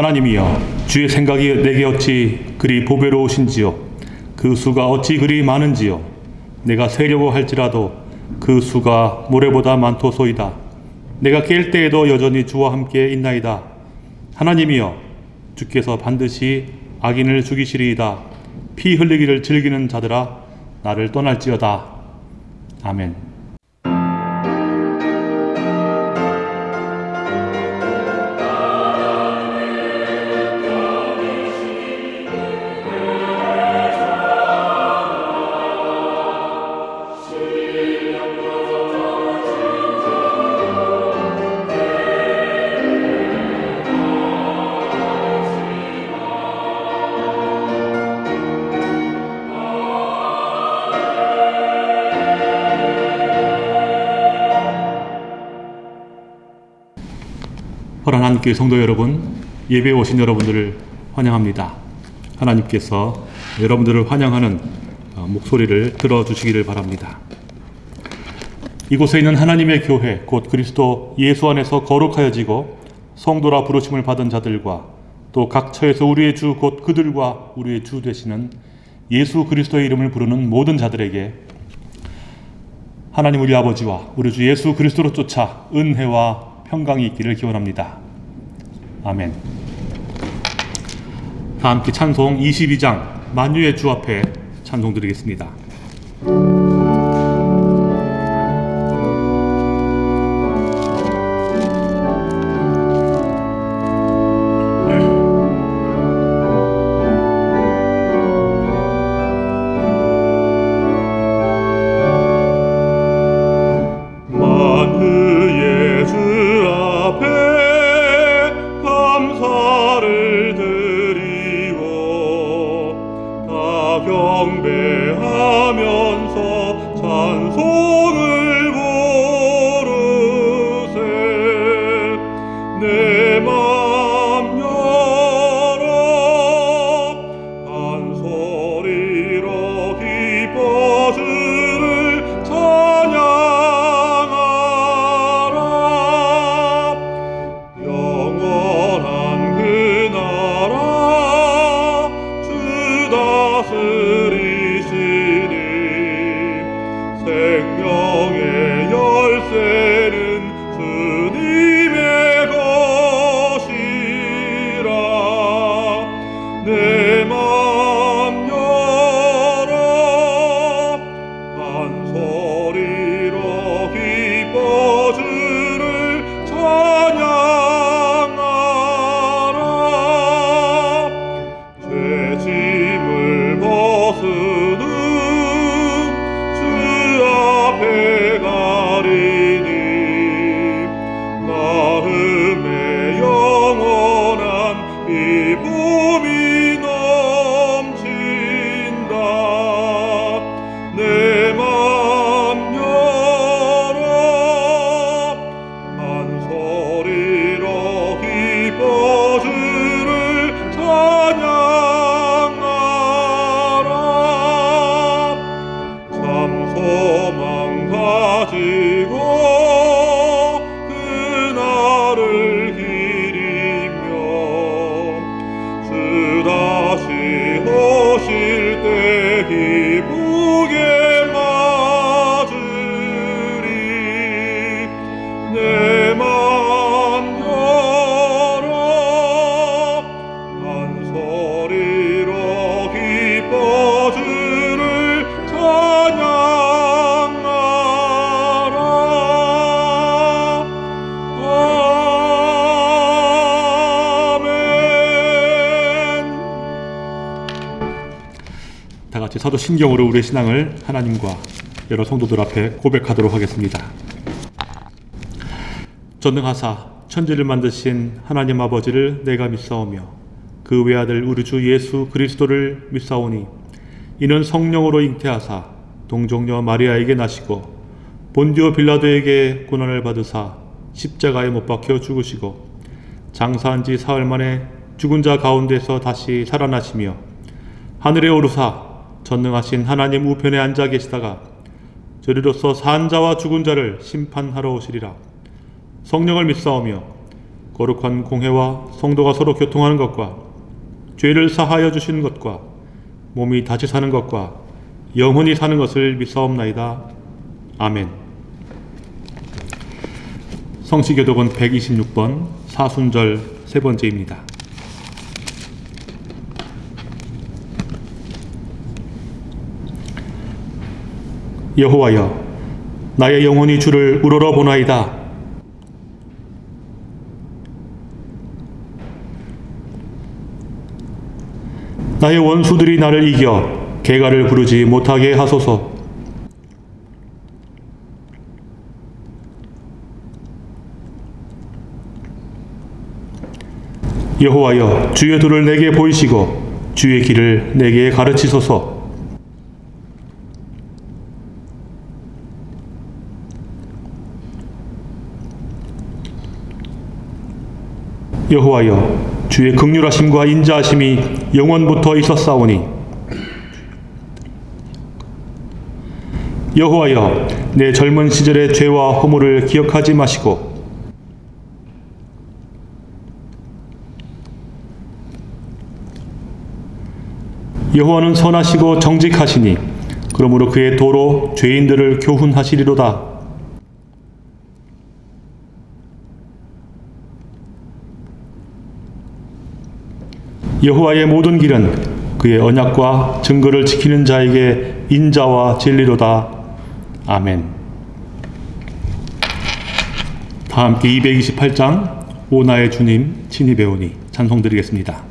하나님이여 주의 생각이 내게 어찌 그리 보배로우신지요? 그 수가 어찌 그리 많은지요? 내가 세려고 할지라도 그 수가 모래보다 많도소이다. 내가 깰 때에도 여전히 주와 함께 있나이다. 하나님이여 주께서 반드시 악인을 죽이시리이다. 피 흘리기를 즐기는 자들아 나를 떠날지어다. 아멘 한교회 성도 여러분, 예배에 오신 여러분들을 환영합니다. 하나님께서 여러분들을 환영하는 어, 목소리를 들어주시기를 바랍니다. 이곳에 있는 하나님의 교회, 곧 그리스도 예수 안에서 거룩하여지고 성도라 부르심을 받은 자들과 또 각 처에서 우리의 주, 곧 그들과 우리의 주 되시는 예수 그리스도의 이름을 부르는 모든 자들에게 하나님 우리 아버지와 우리 주 예수 그리스도로 쫓아 은혜와 평강이 있기를 기원합니다. 아멘. 다 함께 찬송 22장 만유의 주 앞에 찬송 드리겠습니다. 사도 신경으로 우리의 신앙을 하나님과 여러 성도들 앞에 고백하도록 하겠습니다. 전능하사 천지를 만드신 하나님 아버지를 내가 믿사오며 그 외아들 우리 주 예수 그리스도를 믿사오니 이는 성령으로 잉태하사 동정녀 마리아에게 나시고 본디오 빌라도에게 고난을 받으사 십자가에 못 박혀 죽으시고 장사한 지 사흘 만에 죽은 자 가운데서 다시 살아나시며 하늘에 오르사 전능하신 하나님 우편에 앉아 계시다가 저리로서 산 자와 죽은 자를 심판하러 오시리라 성령을 믿사오며 거룩한 공회와 성도가 서로 교통하는 것과 죄를 사하여 주시는 것과 몸이 다시 사는 것과 영원히 사는 것을 믿사옵나이다. 아멘. 성시교독은 126번 사순절 세 번째입니다. 여호와여 나의 영혼이 주를 우러러 보나이다. 나의 원수들이 나를 이겨 개가를 부르지 못하게 하소서. 여호와여 주의 도를 내게 보이시고 주의 길을 내게 가르치소서. 여호와여 주의 극률하심과 인자하심이 영원부터 있었사오니. 여호와여 내 젊은 시절의 죄와 허물을 기억하지 마시고. 여호와는 선하시고 정직하시니 그러므로 그의 도로 죄인들을 교훈하시리로다 여호와의 모든 길은 그의 언약과 증거를 지키는 자에게 인자와 진리로다. 아멘. 다 함께 228장 오나의 주님 친히 배우니 찬송 드리겠습니다.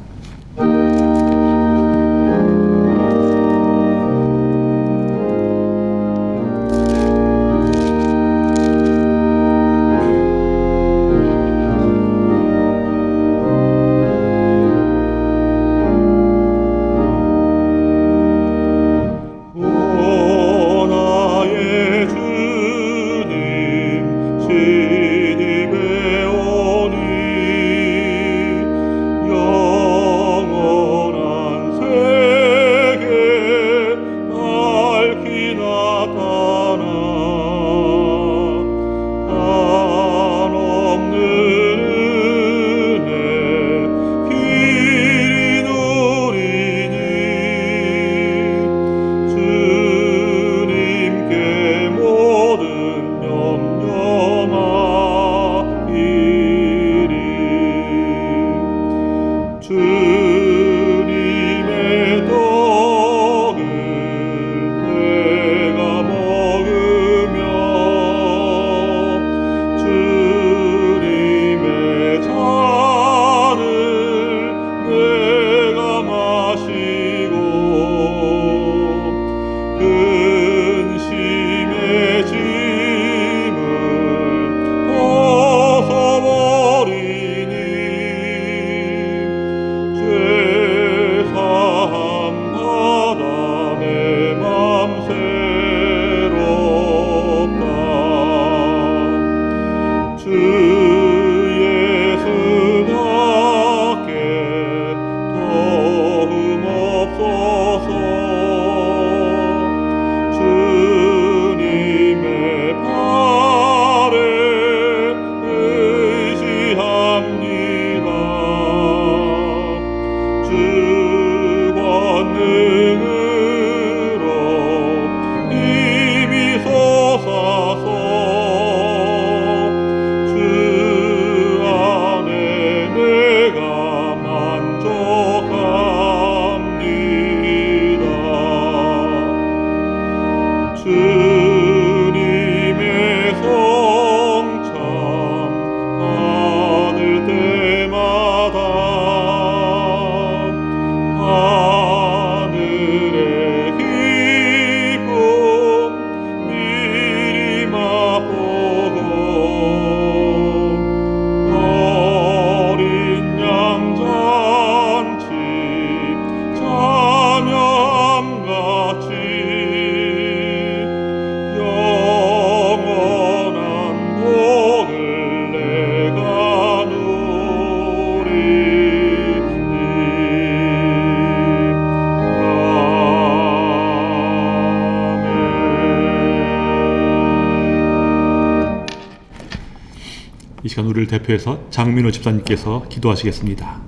이 시간 우리를 대표해서 장민호 집사님께서 기도하시겠습니다.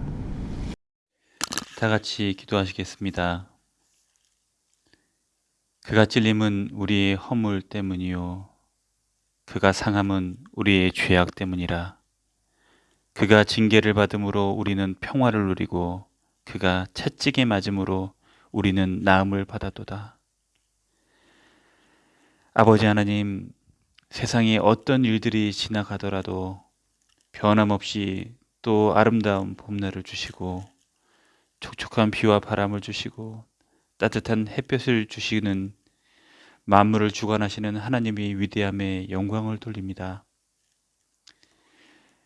다 같이 기도하시겠습니다. 그가 찔림은 우리의 허물 때문이요. 그가 상함은 우리의 죄악 때문이라. 그가 징계를 받음으로 우리는 평화를 누리고 그가 채찍에 맞음으로 우리는 나음을 받았도다. 아버지 하나님, 세상에 어떤 일들이 지나가더라도 변함없이 또 아름다운 봄날을 주시고 촉촉한 비와 바람을 주시고 따뜻한 햇볕을 주시는 만물을 주관하시는 하나님의 위대함에 영광을 돌립니다.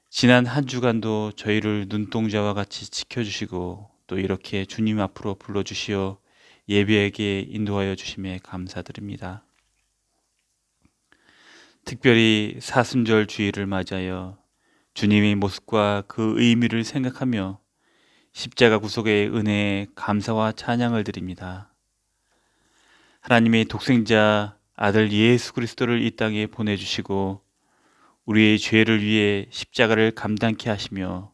지난 한 주간도 저희를 눈동자와 같이 지켜주시고 또 이렇게 주님 앞으로 불러주시어 예배에게 인도하여 주심에 감사드립니다. 특별히 사순절 주일을 맞이하여 주님의 모습과 그 의미를 생각하며 십자가 구속의 은혜에 감사와 찬양을 드립니다. 하나님의 독생자 아들 예수 그리스도를 이 땅에 보내주시고 우리의 죄를 위해 십자가를 감당케 하시며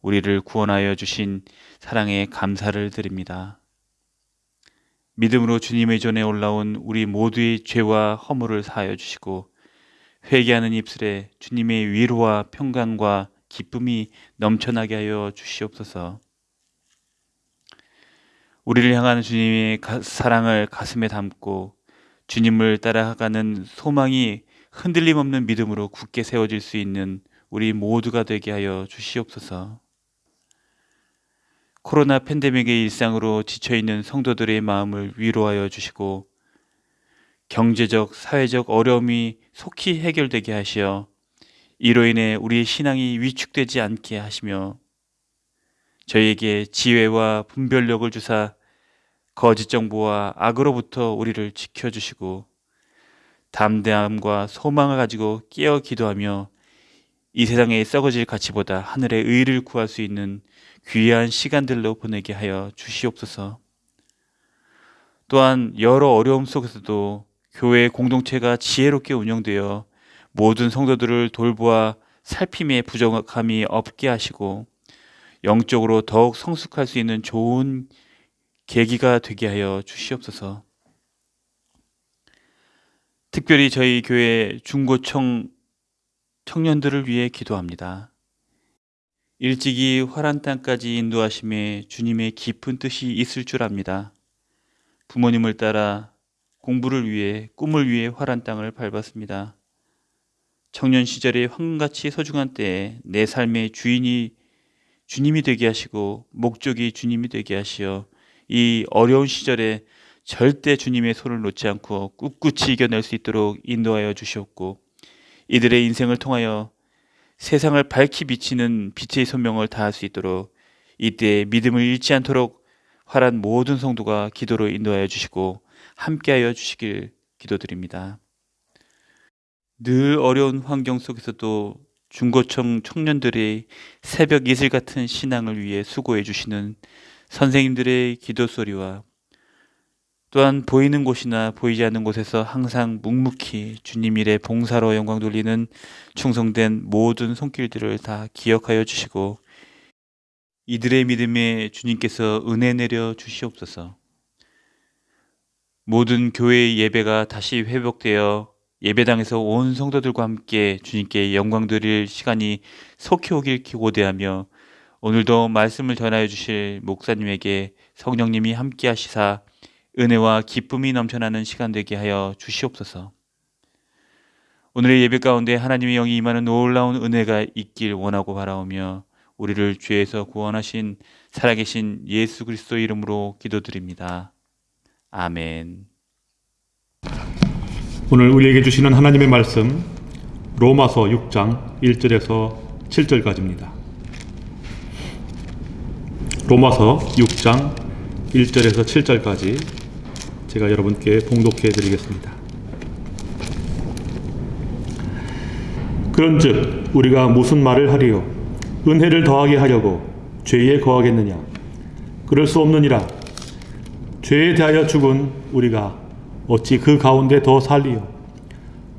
우리를 구원하여 주신 사랑에 감사를 드립니다. 믿음으로 주님의 전에 올라온 우리 모두의 죄와 허물을 사하여 주시고 회개하는 입술에 주님의 위로와 평강과 기쁨이 넘쳐나게 하여 주시옵소서. 우리를 향하는 주님의 가, 사랑을 가슴에 담고 주님을 따라가는 소망이 흔들림 없는 믿음으로 굳게 세워질 수 있는 우리 모두가 되게 하여 주시옵소서. 코로나 팬데믹의 일상으로 지쳐있는 성도들의 마음을 위로하여 주시고 경제적, 사회적 어려움이 속히 해결되게 하시어 이로 인해 우리의 신앙이 위축되지 않게 하시며 저희에게 지혜와 분별력을 주사 거짓 정보와 악으로부터 우리를 지켜주시고 담대함과 소망을 가지고 깨어 기도하며 이 세상의 썩어질 가치보다 하늘의 의를 구할 수 있는 귀한 시간들로 보내게 하여 주시옵소서. 또한 여러 어려움 속에서도 교회 공동체가 지혜롭게 운영되어 모든 성도들을 돌보아 살핌의 부정함이 없게 하시고 영적으로 더욱 성숙할 수 있는 좋은 계기가 되게 하여 주시옵소서. 특별히 저희 교회 중고청 청년들을 위해 기도합니다. 일찍이 화란 땅까지 인도하심에 주님의 깊은 뜻이 있을 줄 압니다. 부모님을 따라 공부를 위해 꿈을 위해 화란 땅을 밟았습니다. 청년 시절의 황금같이 소중한 때에 내 삶의 주인이 주님이 되게 하시고 목적이 주님이 되게 하시어 이 어려운 시절에 절대 주님의 손을 놓지 않고 꿋꿋이 이겨낼 수 있도록 인도하여 주시옵고 이들의 인생을 통하여 세상을 밝히 비치는 빛의 소명을 다할 수 있도록 이때 믿음을 잃지 않도록 활한 모든 성도가 기도로 인도하여 주시고 함께하여 주시길 기도드립니다. 늘 어려운 환경 속에서도 중고청 청년들의 새벽 이슬 같은 신앙을 위해 수고해 주시는 선생님들의 기도 소리와 또한 보이는 곳이나 보이지 않는 곳에서 항상 묵묵히 주님 일에 봉사로 영광 돌리는 충성된 모든 손길들을 다 기억하여 주시고 이들의 믿음에 주님께서 은혜 내려 주시옵소서. 모든 교회의 예배가 다시 회복되어 예배당에서 온 성도들과 함께 주님께 영광 드릴 시간이 속히 오길 기고대하며 오늘도 말씀을 전하여 주실 목사님에게 성령님이 함께 하시사 은혜와 기쁨이 넘쳐나는 시간 되게 하여 주시옵소서. 오늘의 예배 가운데 하나님의 영이 임하는 놀라운 은혜가 있길 원하고 바라오며 우리를 죄에서 구원하신 살아계신 예수 그리스도 이름으로 기도드립니다. 아멘. 오늘 우리에게 주시는 하나님의 말씀 로마서 6장 1절에서 7절까지입니다. 로마서 6장 1절에서 7절까지 제가 여러분께 봉독해 드리겠습니다. 그런즉 우리가 무슨 말을 하리요 은혜를 더하게 하려고 죄에 거하겠느냐 그럴 수 없느니라 죄에 대하여 죽은 우리가 어찌 그 가운데 더 살리요?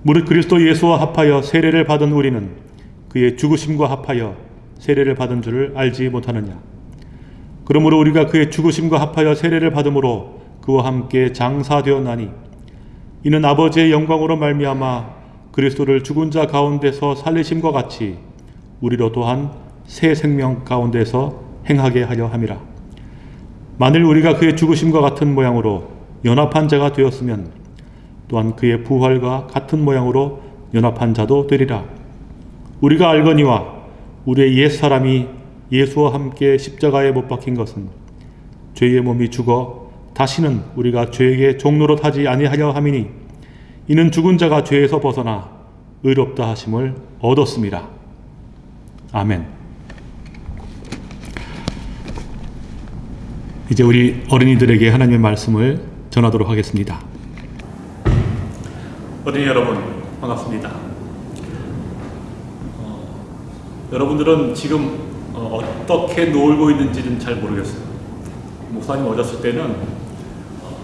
무릇 그리스도 예수와 합하여 세례를 받은 우리는 그의 죽으심과 합하여 세례를 받은 줄을 알지 못하느냐? 그러므로 우리가 그의 죽으심과 합하여 세례를 받음으로 그와 함께 장사되었나니 이는 아버지의 영광으로 말미암아 그리스도를 죽은 자 가운데서 살리심과 같이 우리로 또한 새 생명 가운데서 행하게 하려 함이라 만일 우리가 그의 죽으심과 같은 모양으로 연합한 자가 되었으면 또한 그의 부활과 같은 모양으로 연합한 자도 되리라 우리가 알거니와 우리의 옛 사람이 예수와 함께 십자가에 못 박힌 것은 죄의 몸이 죽어 다시는 우리가 죄에게 종로로 타지 아니하려 함이니 이는 죽은 자가 죄에서 벗어나 의롭다 하심을 얻었습니다. 아멘. 이제 우리 어린이들에게 하나님의 말씀을 전하도록 하겠습니다. 어린이 여러분 반갑습니다. 어, 여러분들은 지금 어, 떻게 놀고 있는지는 잘 모르겠어요. 목사님 어렸을 때는 어,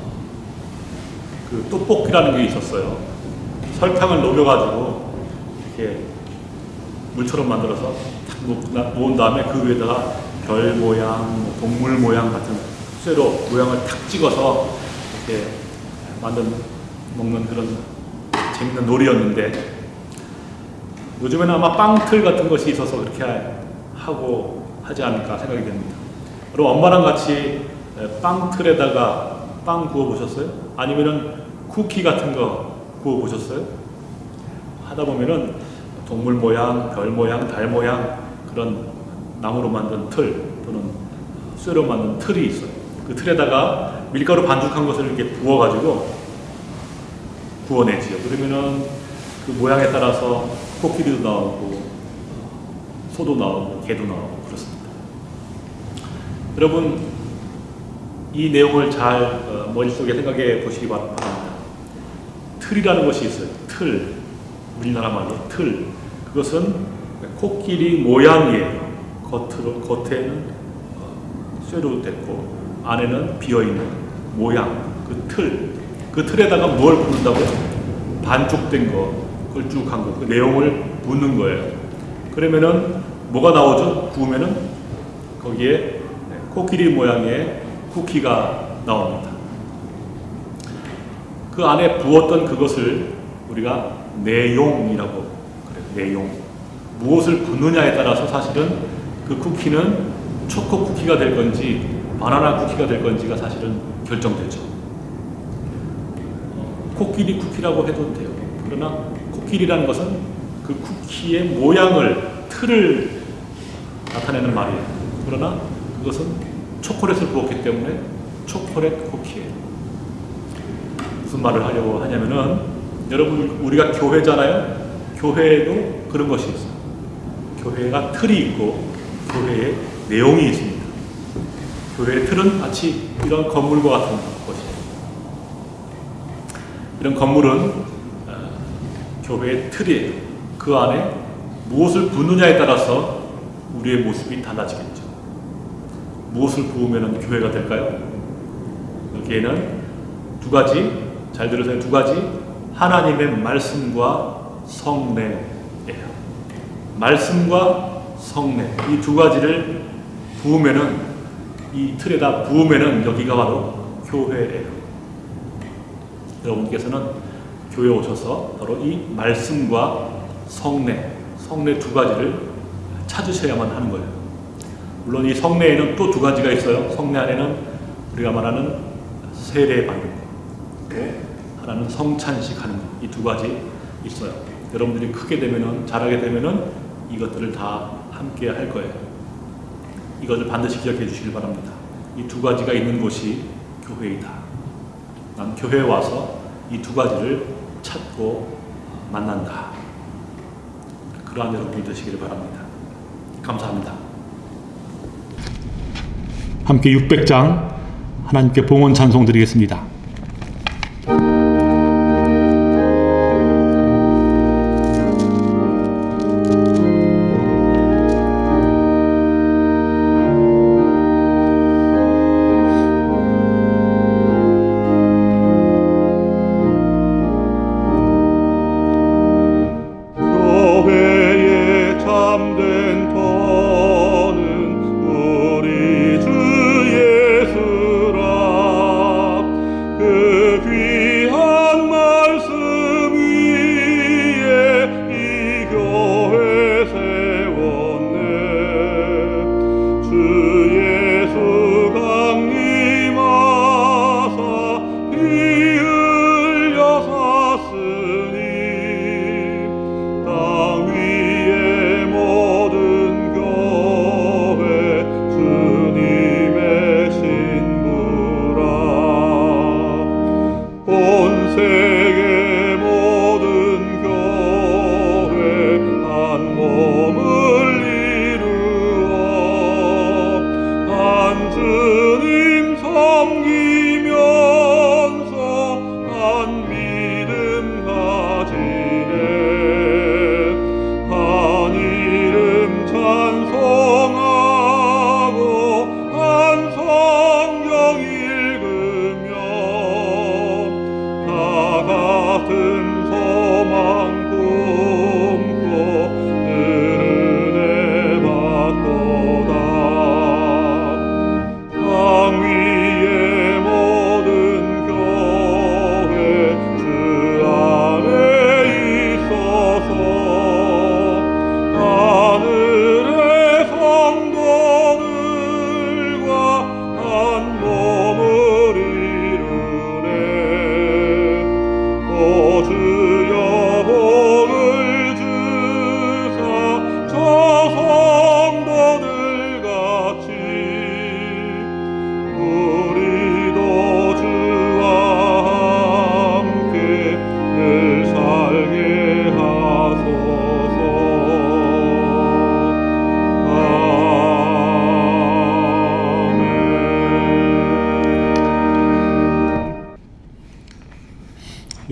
그 떡볶이라는 게 있었어요. 설탕을 녹여가지고 이렇게 물처럼 만들어서 탁 놓- 놓은 다음에 그 위에다가 별 모양, 뭐 동물 모양 같은 쇠로 모양을 탁 찍어서 이렇게 만든 먹는 그런 재밌는 놀이였는데 요즘에는 아마 빵틀 같은 것이 있어서 그렇게 하고 하지 않을까 생각이 됩니다. 그럼 엄마랑 같이 빵틀에다가 빵 구워 보셨어요? 아니면은 쿠키 같은 거 구워 보셨어요? 하다 보면은 동물 모양, 별 모양, 달 모양 그런 나무로 만든 틀 또는 쇠로 만든 틀이 있어요. 그 틀에다가 밀가루 반죽한 것을 이렇게 부어가지고 구워내지요. 그러면은 그 모양에 따라서 코끼리도 나오고 소도 나오고 개도 나오고 그렇습니다. 여러분 이 내용을 잘 어, 머릿속에 생각해 보시기 바- 바랍니다. 틀이라는 것이 있어요. 틀 우리나라 말로 틀 그것은 코끼리 모양이에요. 겉으로 겉에는 어, 쇠로 됐고 안에는 비어 있는 모양 그 틀. 그 틀에다가 뭘 붓는다고요? 반죽된 거, 걸쭉한 거, 그 내용을 붓는 거예요. 그러면은 뭐가 나오죠? 구우면은 거기에 코끼리 모양의 쿠키가 나옵니다. 그 안에 부었던 그것을 우리가 내용이라고 그래요. 내용. 무엇을 붓느냐에 따라서 사실은 그 쿠키는 초코 쿠키가 될 건지 바나나 쿠키가 될 건지가 사실은 결정되죠. 어, 코끼리 쿠키라고 해도 돼요. 그러나 코끼리라는 것은 그 쿠키의 모양을 틀을 나타내는 말이에요. 그러나 그것은 초콜릿을 부었기 때문에 초콜릿 쿠키예요. 무슨 말을 하려고 하냐면은 여러분 우리가 교회잖아요. 교회에도 그런 것이 있어요. 교회가 틀이 있고 교회에 내용이 있습니다. 교회의 틀은 마치 이런 건물과 같은 것이에요. 이런 건물은 어, 교회의 틀이에요. 그 안에 무엇을 붓느냐에 따라서 우리의 모습이 달라지겠죠. 무엇을 부으면 교회가 될까요? 여기에는 두 가지, 잘 들으세요. 두 가지. 하나님의 말씀과 성례예요. 말씀과 성례. 이 두 가지를 부으면은, 이 틀에다 부으면은 여기가 바로 교회예요. 여러분께서는 교회 오셔서 바로 이 말씀과 성례, 성례 두 가지를 찾으셔야만 하는 거예요. 물론 이 성례에는 또 두 가지가 있어요. 성례 안에는 우리가 말하는 세례 받는 거, 또 하나는 성찬식 하는 거, 이 두 가지 있어요. 여러분들이 크게 되면은 잘하게 되면은 이것들을 다 함께 할 거예요. 이것을 반드시 기억해 주시길 바랍니다. 이 두 가지가 있는 곳이 교회이다. 난 교회에 와서 이 두 가지를 찾고 만난다. 그러한 여러분이 되시길 바랍니다. 감사합니다. 함께 600장 하나님께 봉헌 찬송 드리겠습니다.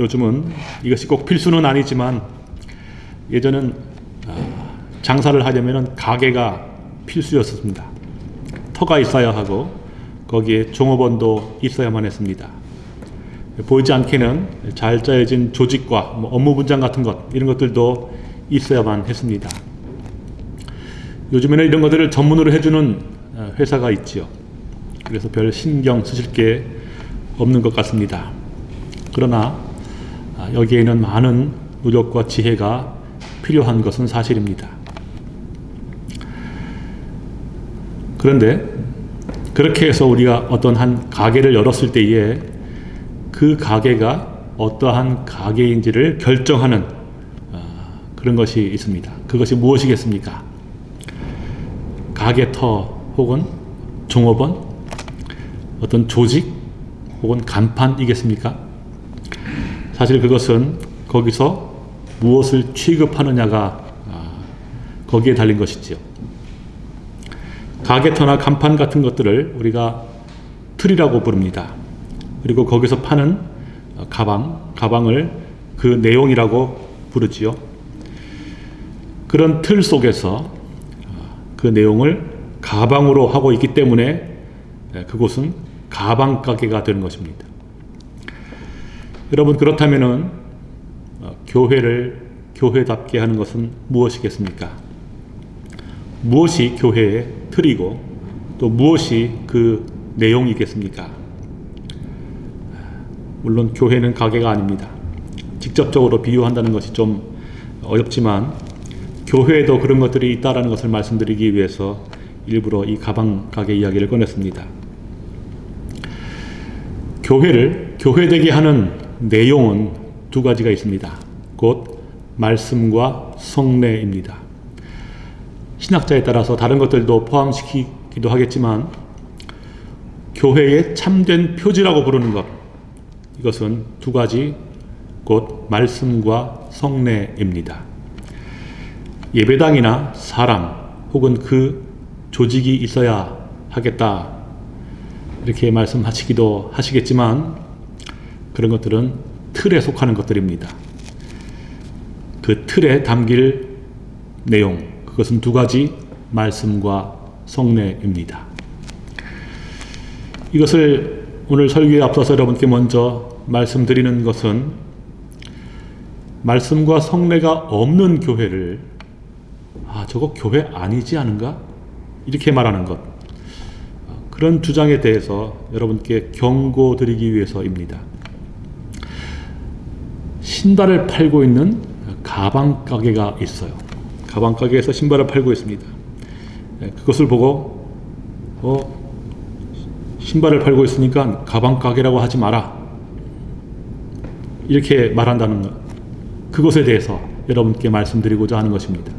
요즘은 이것이 꼭 필수는 아니지만 예전은 아, 장사를 하려면 가게가 필수였습니다. 터가 있어야 하고 거기에 종업원도 있어야만 했습니다. 보이지 않게는 잘 짜여진 조직과 뭐 업무 분장 같은 것 이런 것들도 있어야만 했습니다. 요즘에는 이런 것들을 전문으로 해주는 어, 회사가 있지요. 그래서 별 신경 쓰실 게 없는 것 같습니다. 그러나 아, 여기에는 많은 노력과 지혜가 필요한 것은 사실입니다. 그런데 그렇게 해서 우리가 어떤 한 가게를 열었을 때에 그 가게가 어떠한 가게인지를 결정하는 어, 그런 것이 있습니다. 그것이 무엇이겠습니까? 가게터 혹은 종업원, 어떤 조직 혹은 간판이겠습니까? 사실 그것은 거기서 무엇을 취급하느냐가 아, 거기에 달린 것이지요. 가게터나 간판 같은 것들을 우리가 틀이라고 부릅니다. 그리고 거기서 파는 어, 가방, 가방을 그 내용이라고 부르지요. 그런 틀 속에서 어, 그 내용을 가방으로 하고 있기 때문에 예, 그곳은 가방 가게가 되는 것입니다. 여러분 그렇다면은 어, 교회를 교회답게 하는 것은 무엇이겠습니까? 무엇이 교회의 틀이고 또 무엇이 그 내용이겠습니까? 물론 교회는 가게가 아닙니다. 직접적으로 비유한다는 것이 좀 어렵지만 교회에도 그런 것들이 있다라는 것을 말씀드리기 위해서 일부러 이 가방 가게 이야기를 꺼냈습니다. 교회를 교회되게 하는 내용은 두 가지가 있습니다. 곧 말씀과 성례입니다. 신학자에 따라서 다른 것들도 포함시키기도 하겠지만 교회의 참된 표지라고 부르는 것 이것은 두 가지 곧 말씀과 성례입니다. 예배당이나 사람 혹은 그 조직이 있어야 하겠다 이렇게 말씀하시기도 하시겠지만 그런 것들은 틀에 속하는 것들입니다. 그 틀에 담길 내용 그것은 두 가지 말씀과 성례입니다. 이것을 오늘 설교에 앞서서 여러분께 먼저 말씀드리는 것은 말씀과 성례가 없는 교회를 아 저거 교회 아니지 않은가 이렇게 말하는 것 그런 주장에 대해서 여러분께 경고드리기 위해서입니다. 신발을 팔고 있는 가방 가게가 있어요. 가방 가게에서 신발을 팔고 있습니다. 예, 그것을 보고 어 신발을 팔고 있으니까 가방 가게라고 하지 마라. 이렇게 말한다는 것. 그것에 대해서 여러분께 말씀드리고자 하는 것입니다.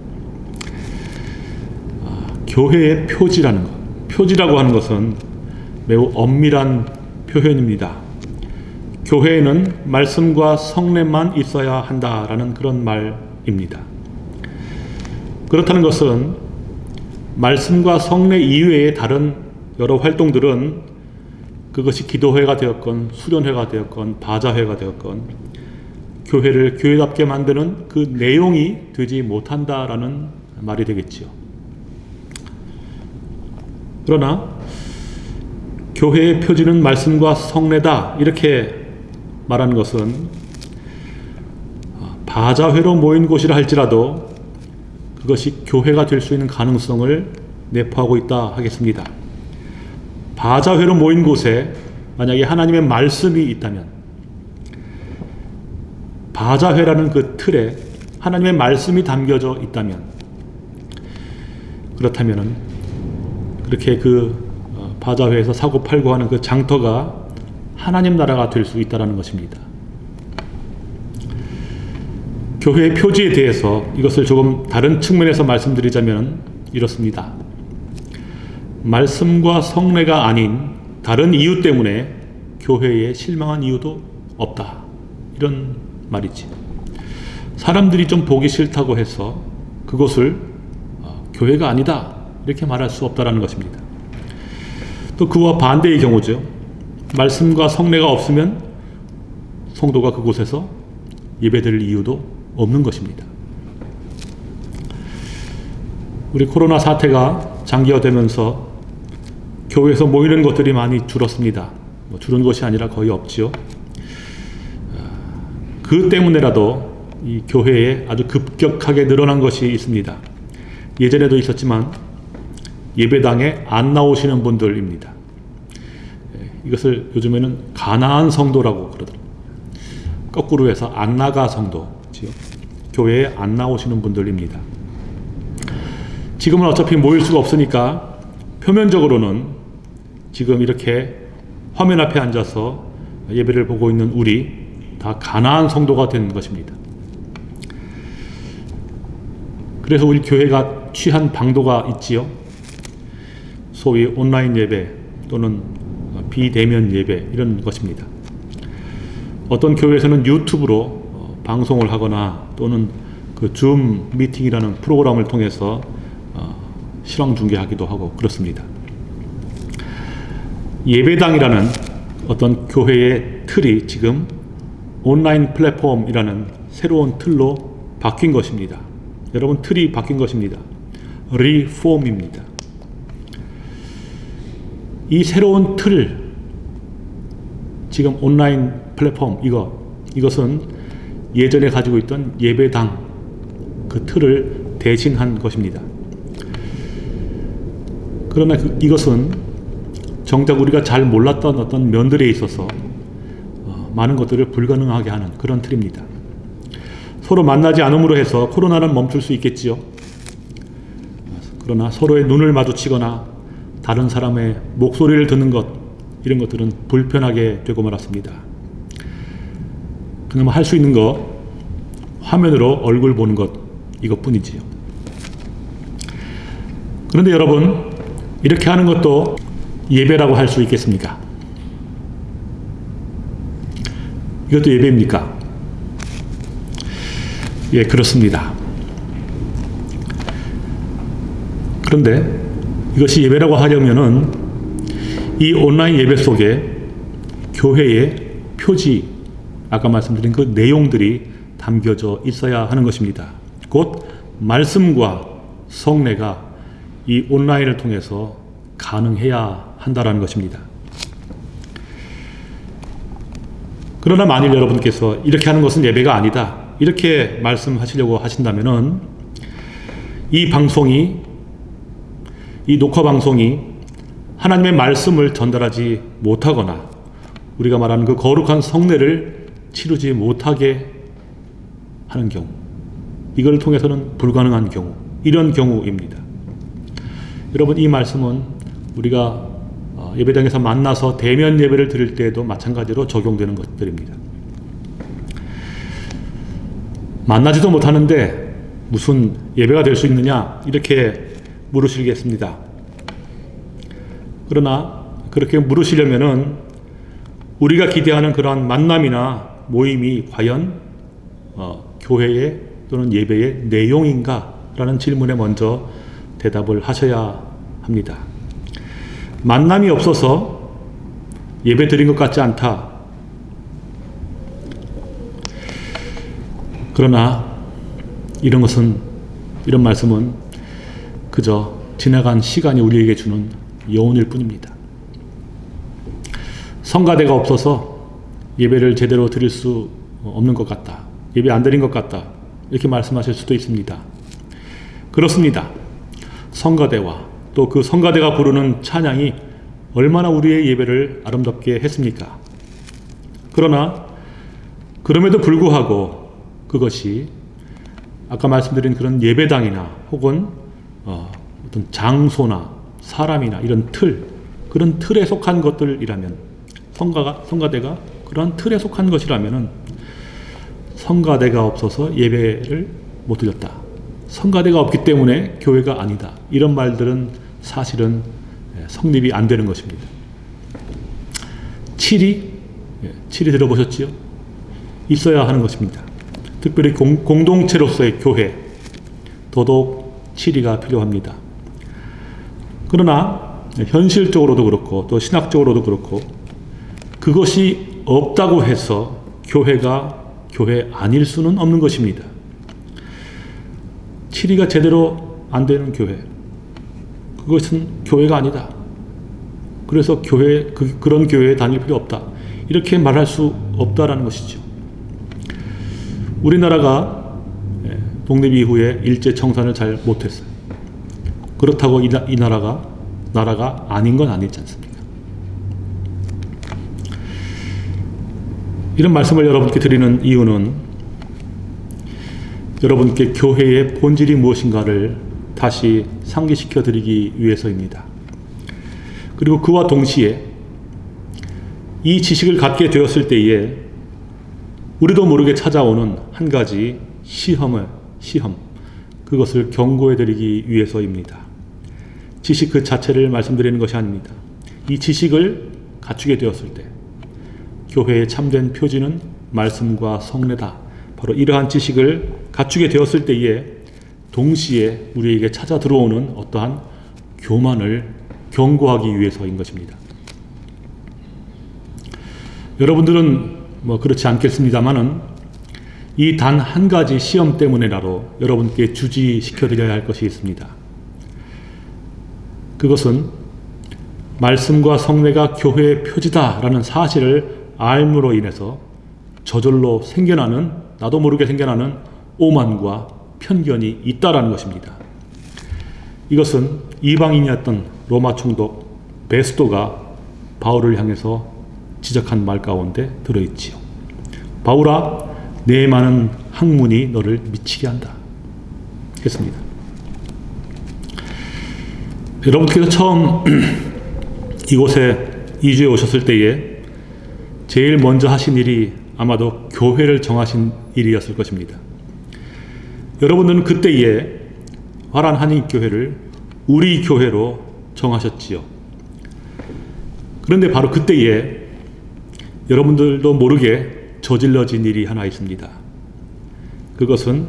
아, 교회의 표지라는 것. 표지라고 하는 것은 매우 엄밀한 표현입니다. 교회에는 말씀과 성례만 있어야 한다라는 그런 말입니다. 그렇다는 것은 말씀과 성례 이외의 다른 여러 활동들은 그것이 기도회가 되었건 수련회가 되었건 바자회가 되었건 교회를 교회답게 만드는 그 내용이 되지 못한다라는 말이 되겠지요. 그러나 교회의 표지는 말씀과 성례다 이렇게 말하는 것은 바자회로 모인 곳이라 할지라도 그것이 교회가 될 수 있는 가능성을 내포하고 있다 하겠습니다. 바자회로 모인 곳에 만약에 하나님의 말씀이 있다면 바자회라는 그 틀에 하나님의 말씀이 담겨져 있다면 그렇다면은 그렇게 그 어, 바자회에서 사고 팔고 하는 그 장터가 하나님 나라가 될 수 있다라는 것입니다. 교회의 표지에 대해서 이것을 조금 다른 측면에서 말씀드리자면 이렇습니다. 말씀과 성례가 아닌 다른 이유 때문에 교회에 실망한 이유도 없다. 이런 말이지. 사람들이 좀 보기 싫다고 해서 그것을 어, 교회가 아니다. 이렇게 말할 수 없다라는 것입니다. 또 그와 반대의 경우죠. 말씀과 성례가 없으면 성도가 그곳에서 예배드릴 이유도 없는 것입니다. 우리 코로나 사태가 장기화되면서 교회에서 모이는 것들이 많이 줄었습니다. 뭐 줄은 것이 아니라 거의 없지요. 그 때문에라도 이 교회에 아주 급격하게 늘어난 것이 있습니다. 예전에도 있었지만 예배당에 안 나오시는 분들입니다. 예, 이것을 요즘에는 가나안 성도라고 그러더라고요. 거꾸로 해서 안 나가 성도지요. 교회에 안 나오시는 분들입니다. 지금은 어차피 모일 수가 없으니까 표면적으로는 지금 이렇게 화면 앞에 앉아서 예배를 보고 있는 우리 다 가나안 성도가 된 것입니다. 그래서 우리 교회가 취한 방도가 있지요. 소위 온라인 예배 또는 비대면 예배 이런 것입니다. 어떤 교회에서는 유튜브로 어, 방송을 하거나 또는 그 줌 미팅이라는 프로그램을 통해서 어, 실황 중계하기도 하고 그렇습니다. 예배당이라는 어떤 교회의 틀이 지금 온라인 플랫폼이라는 새로운 틀로 바뀐 것입니다. 여러분 틀이 바뀐 것입니다. 리폼입니다. 이 새로운 틀 지금 온라인 플랫폼 이거 이것은 예전에 가지고 있던 예배당 그 틀을 대신한 것입니다. 그러나 그, 이것은 정작 우리가 잘 몰랐던 어떤 면들에 있어서 어, 많은 것들을 불가능하게 하는 그런 틀입니다. 서로 만나지 않음으로 해서 코로나는 멈출 수 있겠지요. 그러나 서로의 눈을 마주치거나 다른 사람의 목소리를 듣는 것 이런 것들은 불편하게 되고 말았습니다. 그나마 할 수 있는 거 화면으로 얼굴 보는 것 이것뿐이지요. 그런데 여러분 이렇게 하는 것도 예배라고 할 수 있겠습니까? 이것도 예배입니까? 예, 그렇습니다. 그런데 이것이 예배라고 하려면은 이 온라인 예배 속에 교회의 표지, 아까 말씀드린 그 내용들이 담겨져 있어야 하는 것입니다. 곧 말씀과 성례가 이 온라인을 통해서 가능해야 한다라는 것입니다. 그러나 만일 여러분께서 이렇게 하는 것은 예배가 아니다. 이렇게 말씀하시려고 하신다면 은 이 방송이 이 녹화 방송이 하나님의 말씀을 전달하지 못하거나 우리가 말하는 그 거룩한 성례를 치르지 못하게 하는 경우 이걸 통해서는 불가능한 경우 이런 경우입니다. 여러분 이 말씀은 우리가 어, 예배당에서 만나서 대면 예배를 드릴 때에도 마찬가지로 적용되는 것들입니다. 만나지도 못하는데 무슨 예배가 될 수 있느냐 이렇게 물으시겠습니다. 그러나 그렇게 물으시려면은 우리가 기대하는 그러한 만남이나 모임이 과연 어, 교회의 또는 예배의 내용인가 라는 질문에 먼저 대답을 하셔야 합니다. 만남이 없어서 예배 드린 것 같지 않다. 그러나 이런 것은 이런 말씀은 그저 지나간 시간이 우리에게 주는 여운일 뿐입니다. 성가대가 없어서 예배를 제대로 드릴 수 없는 것 같다. 예배 안 드린 것 같다. 이렇게 말씀하실 수도 있습니다. 그렇습니다. 성가대와 또 그 성가대가 부르는 찬양이 얼마나 우리의 예배를 아름답게 했습니까? 그러나 그럼에도 불구하고 그것이 아까 말씀드린 그런 예배당이나 혹은 어, 어떤 장소나 사람이나 이런 틀 그런 틀에 속한 것들이라면 성가가 성가대가 그런 틀에 속한 것이라면은 성가대가 없어서 예배를 못 드렸다. 성가대가 없기 때문에 교회가 아니다. 이런 말들은 사실은 예, 성립이 안 되는 것입니다. 칠이 예, 칠이 들어보셨지요? 있어야 하는 것입니다. 특별히 공, 공동체로서의 교회 더더욱 칠이가 필요합니다. 그러나 현실적으로도 그렇고 또 신학적으로도 그렇고 그것이 없다고 해서 교회가 교회 아닐 수는 없는 것입니다. 칠이가 제대로 안 되는 교회 그것은 교회가 아니다. 그래서 교회 그, 그런 교회에 다닐 필요 없다. 이렇게 말할 수 없다라는 것이죠. 우리나라가 예, 독립 이후에 일제 청산을 잘 못했어요. 그렇다고 이, 나, 이 나라가 나라가 아닌 건 아니지 않습니까? 이런 말씀을 여러분께 드리는 이유는 여러분께 교회의 본질이 무엇인가를 다시 상기시켜 드리기 위해서입니다. 그리고 그와 동시에 이 지식을 갖게 되었을 때에 우리도 모르게 찾아오는 한 가지 시험을 시험 그것을 경고해 드리기 위해서입니다. 지식 그 자체를 말씀드리는 것이 아닙니다. 이 지식을 갖추게 되었을 때 교회의 참된 표지는 말씀과 성례다. 바로 이러한 지식을 갖추게 되었을 때에 동시에 우리에게 찾아 들어오는 어떠한 교만을 경고하기 위해서인 것입니다. 여러분들은 뭐 그렇지 않겠습니다만은 이 단 한 가지 시험 때문에라도 여러분께 주지시켜 드려야 할 것이 있습니다. 그것은 말씀과 성례가 교회의 표지다라는 사실을 알므로 인해서 저절로 생겨나는 나도 모르게 생겨나는 오만과 편견이 있다라는 것입니다. 이것은 이방인이었던 로마 총독 베스도가 바울을 향해서 지적한 말 가운데 들어있지요. 바울아, 내 많은 학문이 너를 미치게 한다. 했습니다. 여러분께서 처음 이곳에 이주해 오셨을 때에 제일 먼저 하신 일이 아마도 교회를 정하신 일이었을 것입니다. 여러분들은 그때에 화란 한인교회를 우리 교회로 정하셨지요. 그런데 바로 그때에 여러분들도 모르게 저질러진 일이 하나 있습니다. 그것은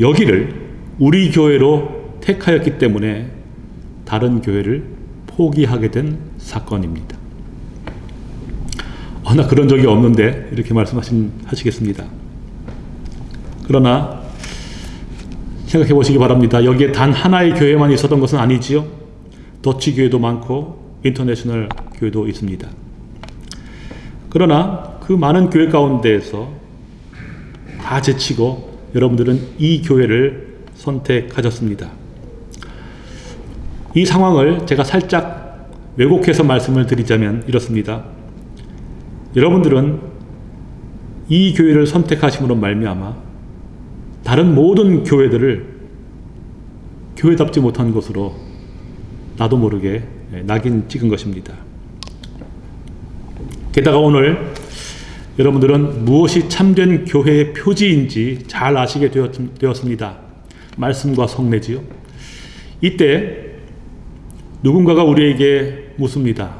여기를 우리 교회로 택하였기 때문에 다른 교회를 포기하게 된 사건입니다. 어, 나 그런 적이 없는데 이렇게 말씀하시겠습니다. 그러나 생각해 보시기 바랍니다. 여기에 단 하나의 교회만 있었던 것은 아니지요. 더치 교회도 많고 인터내셔널 교회도 있습니다. 그러나 그 많은 교회 가운데에서 다 제치고 여러분들은 이 교회를 선택하셨습니다. 이 상황을 제가 살짝 왜곡해서 말씀을 드리자면 이렇습니다. 여러분들은 이 교회를 선택하심으로 말미암아 다른 모든 교회들을 교회답지 못한 것으로 나도 모르게 낙인 찍은 것입니다. 게다가 오늘 여러분들은 무엇이 참된 교회의 표지인지 잘 아시게 되었 습니다. 말씀과 성례지요. 이때 누군가가 우리에게 묻습니다.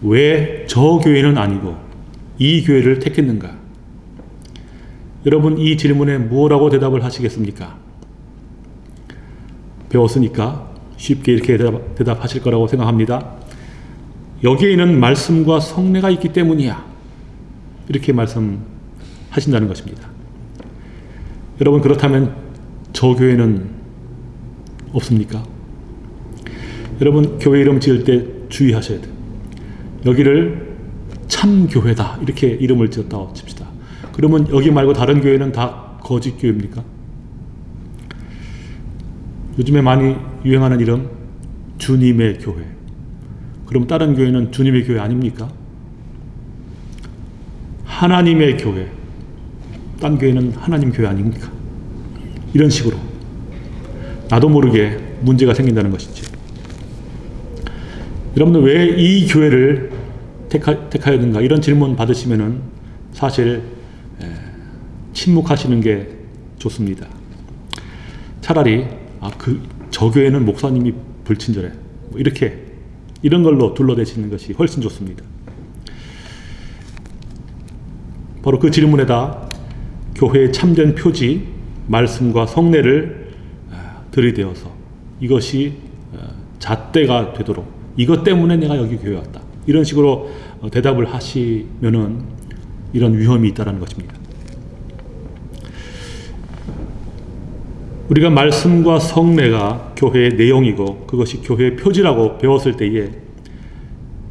왜 저 교회는 아니고 이 교회를 택했는가? 여러분 이 질문에 무엇라고 대답을 하시겠습니까? 배웠으니까 쉽게 이렇게 대답, 대답하실 거라고 생각합니다. 여기에는 말씀과 성례가 있기 때문이야. 이렇게 말씀하신다는 것입니다. 여러분 그렇다면 저 교회는 없습니까? 여러분 교회 이름 지을 때 주의하셔야 돼요. 여기를 참 교회다 이렇게 이름을 지었다고 칩시다. 그러면 여기 말고 다른 교회는 다 거짓 교회입니까? 요즘에 많이 유행하는 이름 주님의 교회. 그럼 다른 교회는 주님의 교회 아닙니까? 하나님의 교회. 딴 교회는 하나님 교회 아닙니까? 이런 식으로 나도 모르게 문제가 생긴다는 것이죠. 여러분들 왜 이 교회를 택하, 택하였는가 이런 질문 받으시면은 사실 에, 침묵하시는 게 좋습니다. 차라리 아 그 저 교회는 목사님이 불친절해 뭐 이렇게 이런 걸로 둘러대시는 것이 훨씬 좋습니다. 바로 그 질문에다 교회의 참된 표지 말씀과 성례를 아, 들이대어서 이것이 어, 잣대가 되도록 이것 때문에 내가 여기 교회 왔다. 이런 식으로 어, 대답을 하시면은 이런 위험이 있다는 것입니다. 우리가 말씀과 성례가 교회의 내용이고 그것이 교회의 표지라고 배웠을 때에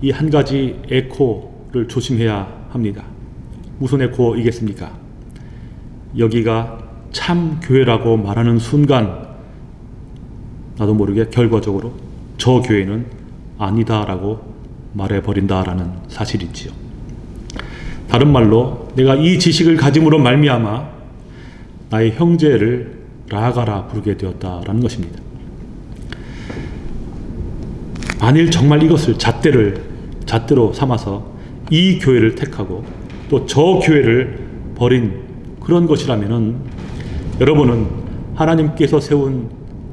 이 한 가지 에코를 조심해야 합니다. 무슨 에코이겠습니까? 여기가 참 교회라고 말하는 순간 나도 모르게 결과적으로 저 교회는 아니다라고 말해버린다라는 사실이지요. 다른 말로 내가 이 지식을 가짐으로 말미암아 나의 형제를 라가라 부르게 되었다라는 것입니다. 만일 정말 이것을 잣대를 잣대로 삼아서 이 교회를 택하고 또 저 교회를 버린 그런 것이라면은 여러분은 하나님께서 세운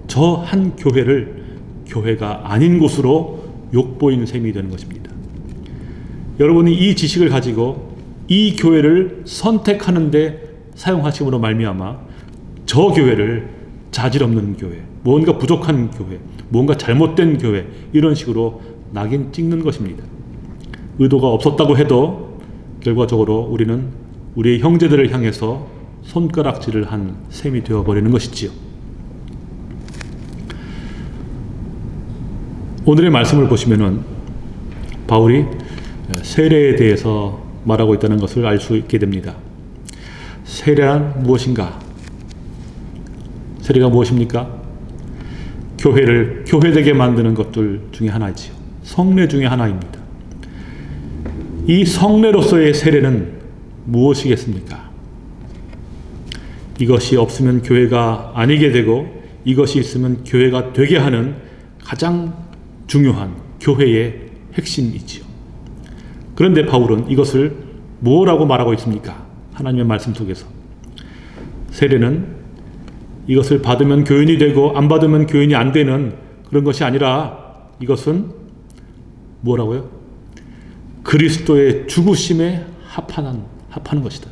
저 한 교회를 교회가 아닌 곳으로 욕보이는 셈이 되는 것입니다. 여러분이 이 지식을 가지고 이 교회를 선택하는 데 사용하심으로 말미암아 저 교회를 자질 없는 교회, 뭔가 부족한 교회, 뭔가 잘못된 교회 이런 식으로 낙인 찍는 것입니다. 의도가 없었다고 해도 결과적으로 우리는 우리의 형제들을 향해서 손가락질을 한 셈이 되어버리는 것이지요. 오늘의 말씀을 보시면은 바울이 세례에 대해서 말하고 있다는 것을 알 수 있게 됩니다. 세례란 무엇인가? 세례가 무엇입니까? 교회를 교회되게 만드는 것들 중에 하나이지요. 성례 중에 하나입니다. 이 성례로서의 세례는 무엇이겠습니까? 이것이 없으면 교회가 아니게 되고 이것이 있으면 교회가 되게 하는 가장 중요한 교회의 핵심이지요. 그런데 바울은 이것을 뭐라고 말하고 있습니까? 하나님의 말씀 속에서. 세례는 이것을 받으면 교인이 되고 안 받으면 교인이 안 되는 그런 것이 아니라 이것은 뭐라고요? 그리스도의 죽으심에 합하는, 합하는 것이다.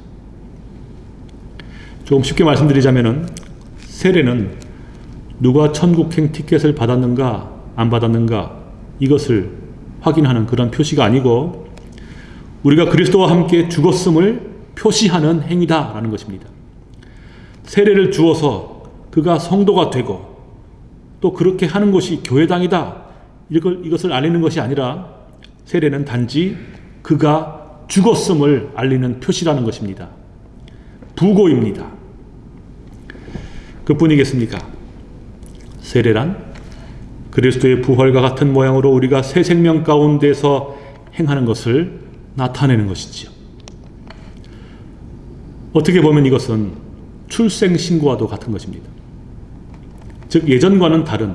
조금 쉽게 말씀드리자면은 세례는 누가 천국행 티켓을 받았는가 안 받았는가 이것을 확인하는 그런 표시가 아니고 우리가 그리스도와 함께 죽었음을 표시하는 행위다 라는 것입니다. 세례를 주어서 그가 성도가 되고 또 그렇게 하는 것이 교회당이다 이것을 알리는 것이 아니라 세례는 단지 그가 죽었음을 알리는 표시라는 것입니다. 부고입니다. 그뿐이겠습니까? 세례란 그리스도의 부활과 같은 모양으로 우리가 새 생명 가운데서 행하는 것을 나타내는 것이지요. 어떻게 보면 이것은 출생 신고와도 같은 것입니다. 즉 예전과는 다른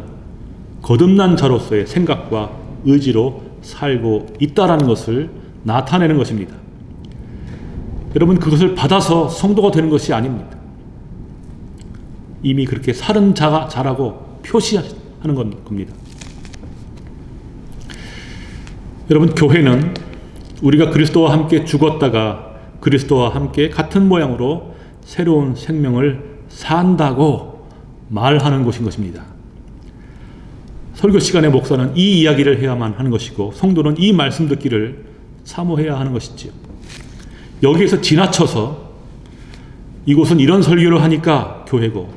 거듭난 자로서의 생각과 의지로 살고 있다라는 것을 나타내는 것입니다. 여러분 그것을 받아서 성도가 되는 것이 아닙니다. 이미 그렇게 살은 자가 자라고 표시하 는 겁니다. 여러분 교회는 우리가 그리스도와 함께 죽었다가 그리스도와 함께 같은 모양으로 새로운 생명을 산다고 말하는 곳인 것입니다. 설교 시간에 목사는 이 이야기를 해야만 하는 것이고 성도는 이 말씀 듣기를 사모해야 하는 것이지요. 여기에서 지나쳐서 이곳은 이런 설교를 하니까 교회고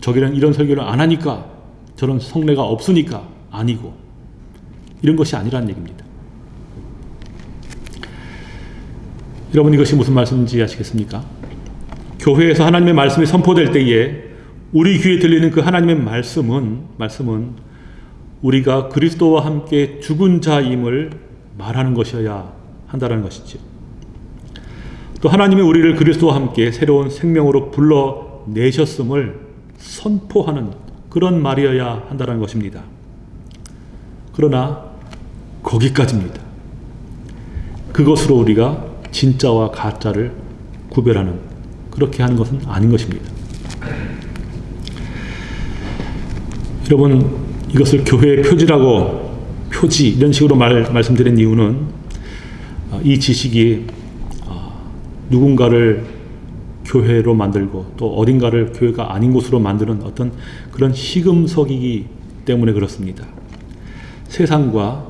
저기는 이런 설교를 안 하니까 저런 성례가 없으니까 아니고 이런 것이 아니라는 얘기입니다. 여러분 이것이 무슨 말씀인지 아시겠습니까? 교회에서 하나님의 말씀이 선포될 때에 우리 귀에 들리는 그 하나님의 말씀은 말씀은 우리가 그리스도와 함께 죽은 자임을 말하는 것이어야 한다는 것이죠. 또 하나님이 우리를 그리스도와 함께 새로운 생명으로 불러 내셨음을 선포하는 그런 말이어야 한다는 것입니다. 그러나 거기까지입니다. 그것으로 우리가 진짜와 가짜를 구별하는 그렇게 하는 것은 아닌 것입니다. 여러분 이것을 교회의 표지라고 표지 이런 식으로 말, 말씀드린 이유는 어, 이 지식이 어, 누군가를 교회로 만들고 또 어딘가를 교회가 아닌 곳으로 만드는 어떤 그런 시금석이기 때문에 그렇습니다. 세상과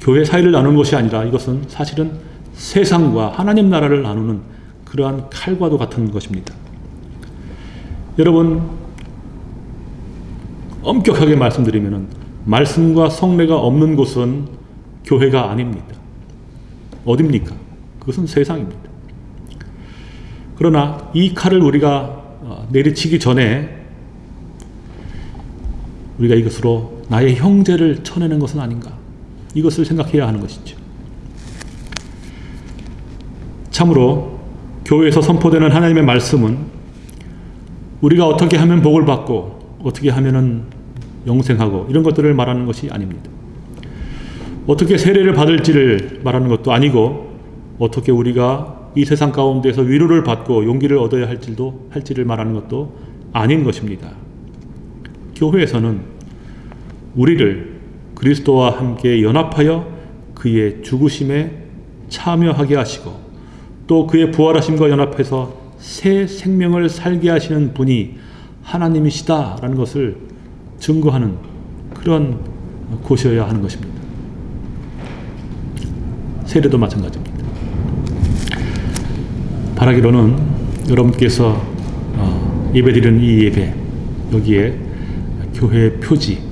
교회 사이를 나누는 것이 아니라 이것은 사실은 세상과 하나님 나라를 나누는 그러한 칼과도 같은 것입니다. 여러분 엄격하게 말씀드리면 말씀과 성례가 없는 곳은 교회가 아닙니다. 어딥니까? 그것은 세상입니다. 그러나 이 칼을 우리가 어, 내리치기 전에 우리가 이것으로 나의 형제를 쳐내는 것은 아닌가? 이것을 생각해야 하는 것이죠. 참으로 교회에서 선포되는 하나님의 말씀은 우리가 어떻게 하면 복을 받고 어떻게 하면은 영생하고 이런 것들을 말하는 것이 아닙니다. 어떻게 세례를 받을지를 말하는 것도 아니고 어떻게 우리가 이 세상 가운데서 위로를 받고 용기를 얻어야 할지도 할지를 말하는 것도 아닌 것입니다. 교회에서는 우리를 그리스도와 함께 연합하여 그의 죽으심에 참여하게 하시고 또 그의 부활하심과 연합해서 새 생명을 살게 하시는 분이 하나님이시다라는 것을 증거하는 그런 곳이어야 하는 것입니다. 세례도 마찬가지입니다. 바라기로는 여러분께서 어, 예배드리는 이 예배 여기에 교회의 표지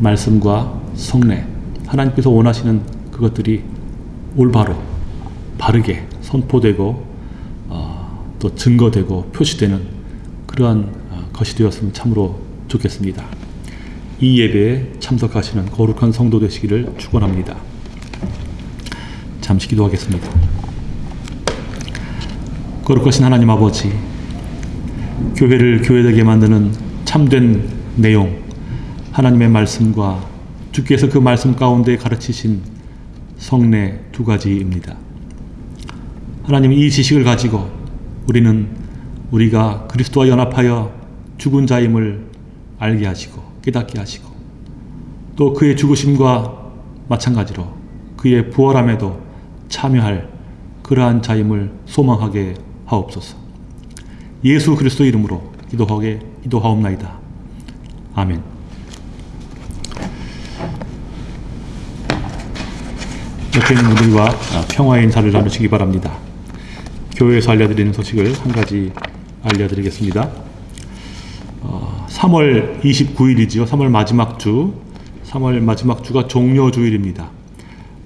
말씀과 성례 하나님께서 원하시는 그것들이 올바로 바르게 선포되고 어, 또 증거되고 표시되는 그러한 어, 것이 되었으면 참으로 좋겠습니다. 이 예배에 참석하시는 거룩한 성도 되시기를 축원합니다. 잠시 기도하겠습니다. 거룩하신 하나님 아버지, 교회를 교회되게 만드는 참된 내용, 하나님의 말씀과 주께서 그 말씀 가운데 가르치신 성례 두 가지입니다. 하나님 이 지식을 가지고 우리는 우리가 그리스도와 연합하여 죽은 자임을 알게 하시고 깨닫게 하시고 또 그의 죽으심과 마찬가지로 그의 부활함에도 참여할 그러한 자임을 소망하게 하옵소서. 예수 그리스도 이름으로 기도하게 기도하옵나이다. 아멘. 옆에 있는 분들과 평화의 인사를 나누시기 바랍니다. 교회에서 알려드리는 소식을 한 가지 알려드리겠습니다. 어, 3월 29일이지요. 3월 마지막 주. 3월 마지막 주가 종료주일입니다.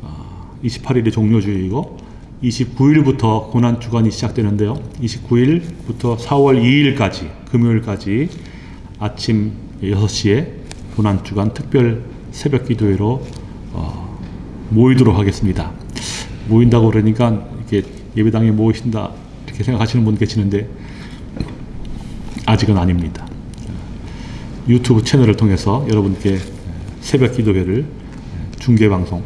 어, 28일이 종료주일이고 29일부터 고난 주간이 시작되는데요. 29일부터 4월 2일까지 금요일까지 아침 6시에 고난 주간 특별 새벽 기도회로 어, 모이도록 하겠습니다. 모인다고 그러니까 이렇게 예배당에 모이신다 이렇게 생각하시는 분 계시는데 아직은 아닙니다. 유튜브 채널을 통해서 여러분께 새벽 기도회를 중계 방송,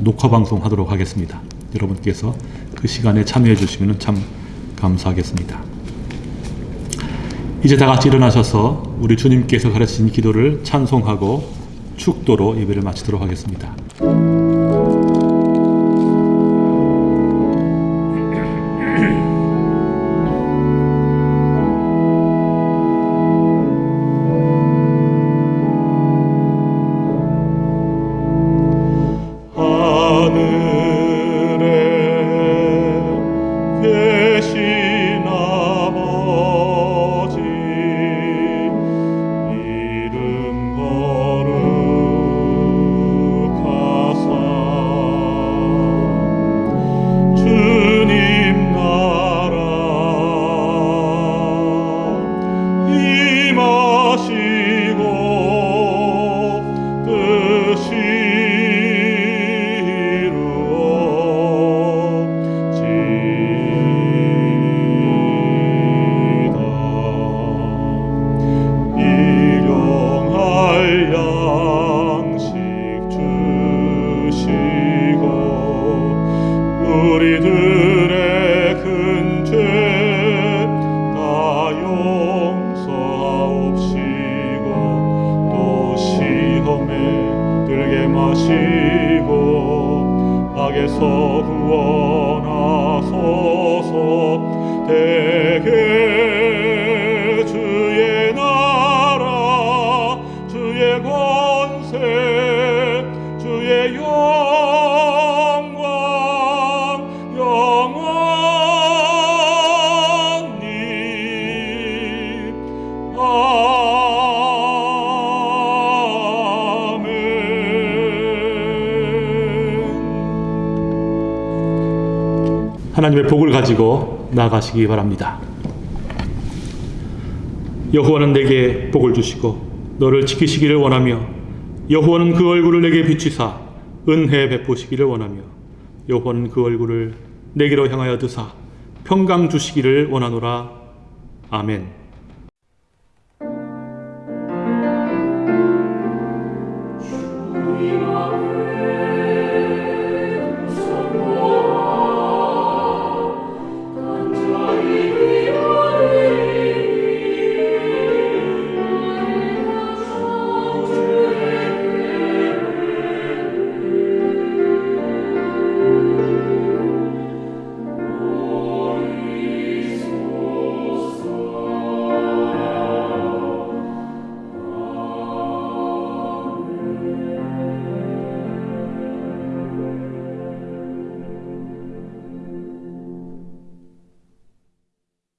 녹화 방송 하도록 하겠습니다. 여러분께서 그 시간에 참여해 주시면 참 감사하겠습니다. 이제 다 같이 일어나셔서 우리 주님께서 가르친 기도를 찬송하고 축도로 예배를 마치도록 하겠습니다. 하나님의 복을 가지고 나가시기 바랍니다. 여호와는 내게 복을 주시고 너를 지키시기를 원하며 여호와는 그 얼굴을 내게 비추사 은혜 베푸시기를 원하며 여호와는 그 얼굴을 내게로 향하여 드사 평강 주시기를 원하노라 아멘.